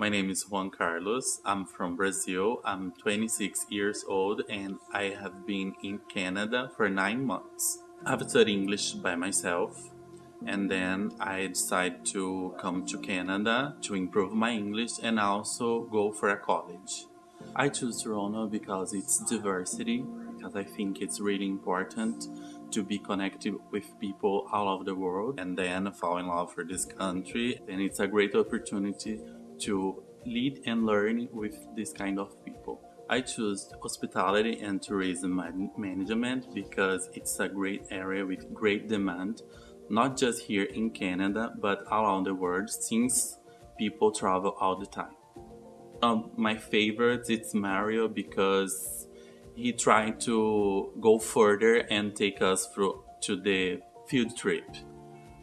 My name is Juan Carlos. I'm from Brazil. I'm 26 years old and I have been in Canada for nine months. I've studied English by myself and then I decided to come to Canada to improve my English and also go for a college. I choose Toronto because it's diversity, because I think it's really important to be connected with people all over the world and then fall in love for this country. And it's a great opportunity to lead and learn with this kind of people. I choose hospitality and tourism management because it's a great area with great demand, not just here in Canada, but around the world since people travel all the time. Um, my favorite is Mario because he tried to go further and take us through to the field trip.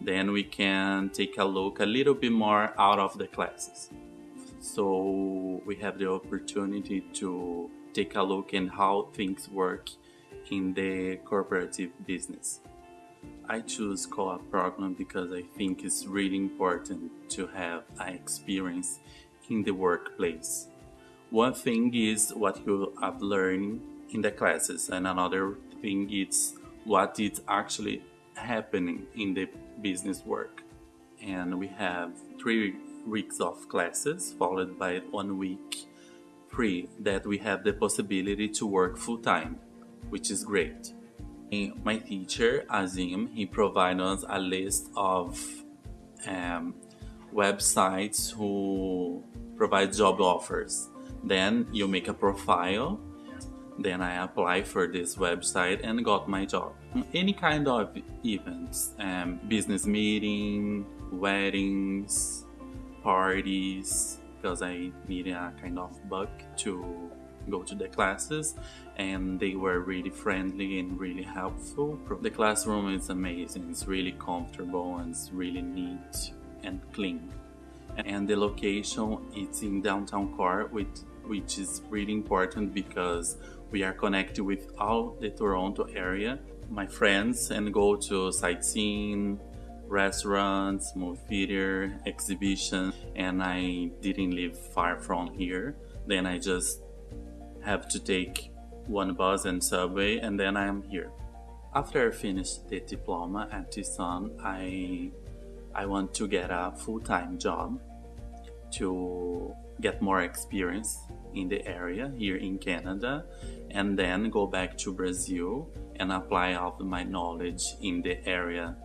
Then we can take a look a little bit more out of the classes. So we have the opportunity to take a look at how things work in the cooperative business. I choose co-op program because I think it's really important to have an experience in the workplace. One thing is what you have learned in the classes and another thing is what is actually happening in the business work. And we have three weeks of classes followed by one week free that we have the possibility to work full-time which is great. My teacher Azim he provided us a list of um, websites who provide job offers. Then you make a profile. Then I apply for this website and got my job. Any kind of events, um, business meeting, weddings, parties because I needed a kind of bug to go to the classes and they were really friendly and really helpful. The classroom is amazing, it's really comfortable and it's really neat and clean. And the location it's in downtown core which, which is really important because we are connected with all the Toronto area. My friends and go to sightseeing, restaurants, movie theater, exhibition, and I didn't live far from here. Then I just have to take one bus and subway and then I am here. After I finished the diploma at Tucson, I I want to get a full-time job to get more experience in the area here in Canada and then go back to Brazil and apply all my knowledge in the area